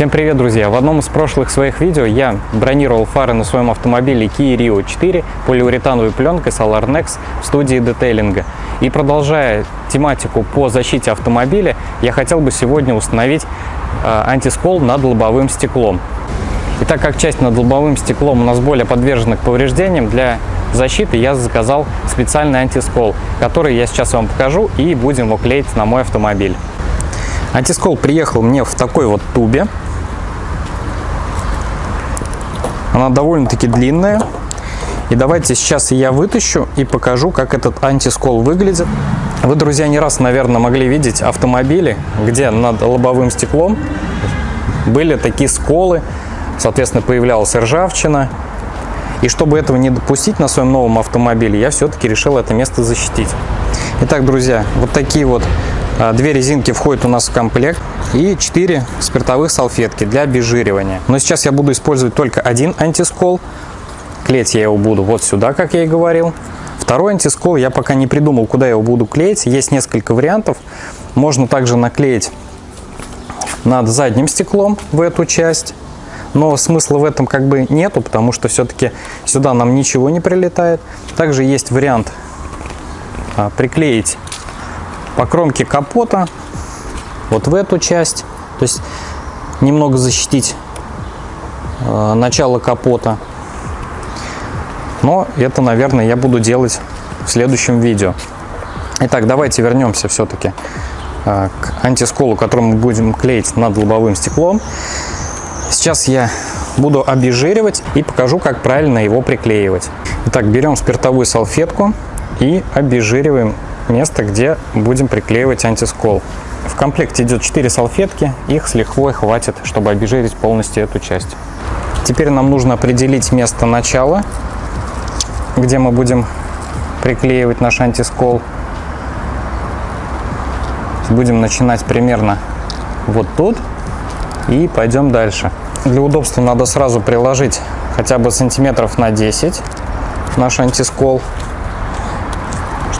Всем привет, друзья! В одном из прошлых своих видео я бронировал фары на своем автомобиле Kia Rio 4 полиуретановой пленкой Solarnex в студии детейлинга. И продолжая тематику по защите автомобиля, я хотел бы сегодня установить э, антискол над лобовым стеклом. И так как часть над лобовым стеклом у нас более подвержена к повреждениям, для защиты я заказал специальный антискол, который я сейчас вам покажу и будем его клеить на мой автомобиль. Антискол приехал мне в такой вот тубе. Она довольно-таки длинная. И давайте сейчас я вытащу и покажу, как этот антискол выглядит. Вы, друзья, не раз, наверное, могли видеть автомобили, где над лобовым стеклом были такие сколы, соответственно, появлялась ржавчина. И чтобы этого не допустить на своем новом автомобиле, я все-таки решил это место защитить. Итак, друзья, вот такие вот две резинки входят у нас в комплект и 4 спиртовых салфетки для обезжиривания. Но сейчас я буду использовать только один антискол. Клеить я его буду вот сюда, как я и говорил. Второй антискол я пока не придумал, куда я его буду клеить. Есть несколько вариантов. Можно также наклеить над задним стеклом в эту часть. Но смысла в этом как бы нету, потому что все-таки сюда нам ничего не прилетает. Также есть вариант а, приклеить по кромке капота вот в эту часть. То есть немного защитить э, начало капота. Но это, наверное, я буду делать в следующем видео. Итак, давайте вернемся все-таки э, к антисколу, который мы будем клеить над лобовым стеклом. Сейчас я буду обезжиривать и покажу, как правильно его приклеивать. Итак, берем спиртовую салфетку и обезжириваем место, где будем приклеивать антискол. В комплекте идет 4 салфетки, их с лихвой хватит, чтобы обезжирить полностью эту часть. Теперь нам нужно определить место начала, где мы будем приклеивать наш антискол. Будем начинать примерно вот тут и пойдем дальше. Для удобства надо сразу приложить хотя бы сантиметров на 10 наш антискол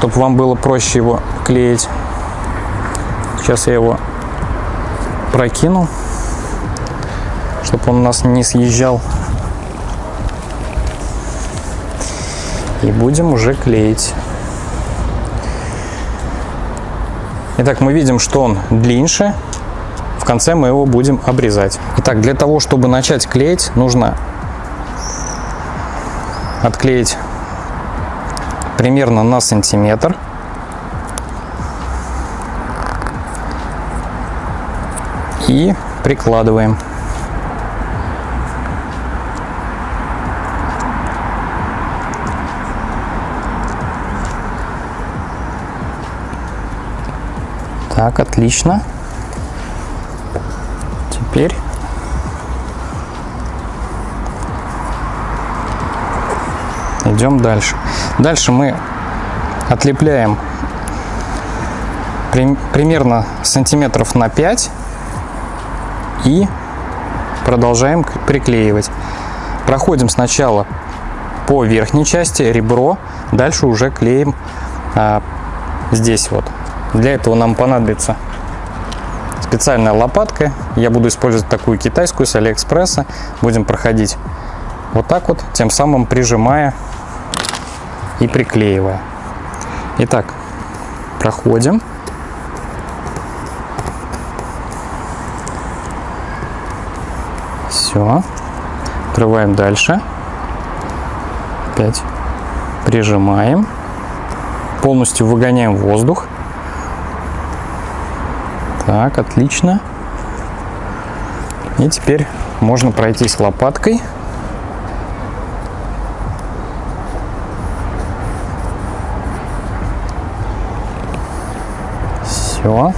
чтобы вам было проще его клеить. Сейчас я его прокину, чтобы он у нас не съезжал. И будем уже клеить. Итак, мы видим, что он длиннее. В конце мы его будем обрезать. Итак, для того, чтобы начать клеить, нужно отклеить примерно на сантиметр. И прикладываем. Так, отлично. Теперь идем дальше. Дальше мы отлепляем при, примерно сантиметров на 5 и продолжаем приклеивать. Проходим сначала по верхней части, ребро, дальше уже клеим а, здесь вот. Для этого нам понадобится специальная лопатка. Я буду использовать такую китайскую с Алиэкспресса. Будем проходить вот так вот, тем самым прижимая и приклеивая. Итак, проходим. Все. Открываем дальше. Опять прижимаем. Полностью выгоняем воздух. Так, отлично. И теперь можно пройтись лопаткой Все.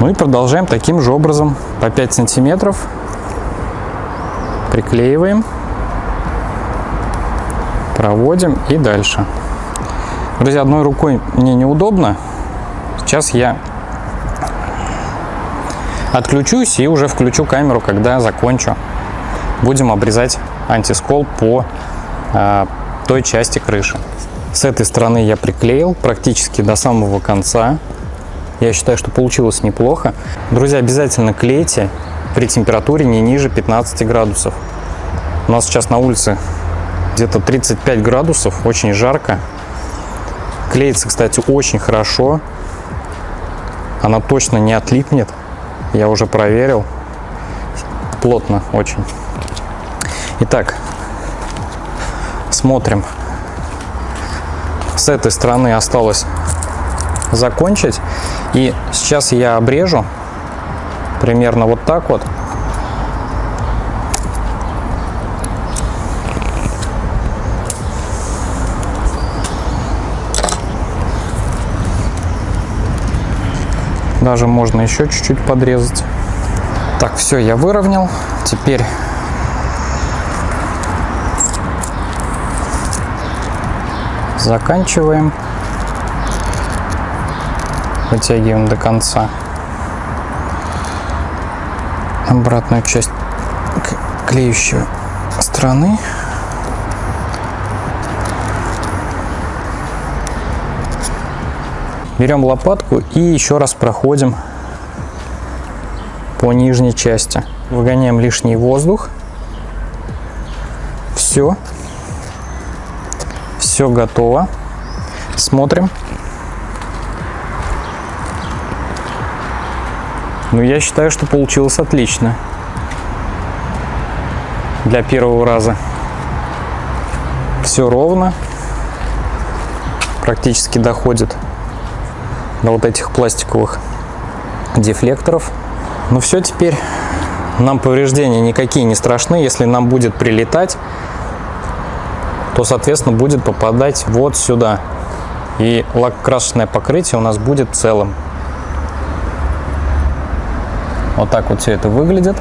Ну и продолжаем таким же образом по 5 сантиметров. Приклеиваем. Проводим и дальше. Друзья, одной рукой мне неудобно. Сейчас я отключусь и уже включу камеру, когда закончу. Будем обрезать антискол по а, той части крыши. С этой стороны я приклеил практически до самого конца. Я считаю, что получилось неплохо. Друзья, обязательно клейте при температуре не ниже 15 градусов. У нас сейчас на улице где-то 35 градусов, очень жарко. Клеится, кстати, очень хорошо. Она точно не отлипнет. Я уже проверил. Плотно очень. Итак, смотрим. С этой стороны осталось закончить. И сейчас я обрежу примерно вот так вот. Даже можно еще чуть-чуть подрезать. Так, все, я выровнял. Теперь заканчиваем. Вытягиваем до конца обратную часть клеющей стороны. Берем лопатку и еще раз проходим по нижней части. Выгоняем лишний воздух. Все. Все готово. Смотрим. Ну, я считаю, что получилось отлично. Для первого раза. Все ровно. Практически доходит до вот этих пластиковых дефлекторов. Ну все, теперь нам повреждения никакие не страшны. Если нам будет прилетать, то, соответственно, будет попадать вот сюда. И лак-красочное покрытие у нас будет целым. Вот так вот все это выглядит.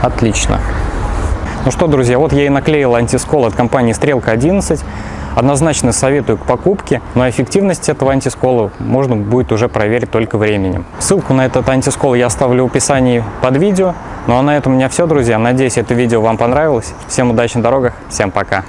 Отлично. Ну что, друзья, вот я и наклеил антискол от компании Стрелка 11. Однозначно советую к покупке, но эффективность этого антискола можно будет уже проверить только временем. Ссылку на этот антискол я оставлю в описании под видео. Ну а на этом у меня все, друзья. Надеюсь, это видео вам понравилось. Всем удачи на дорогах, всем пока.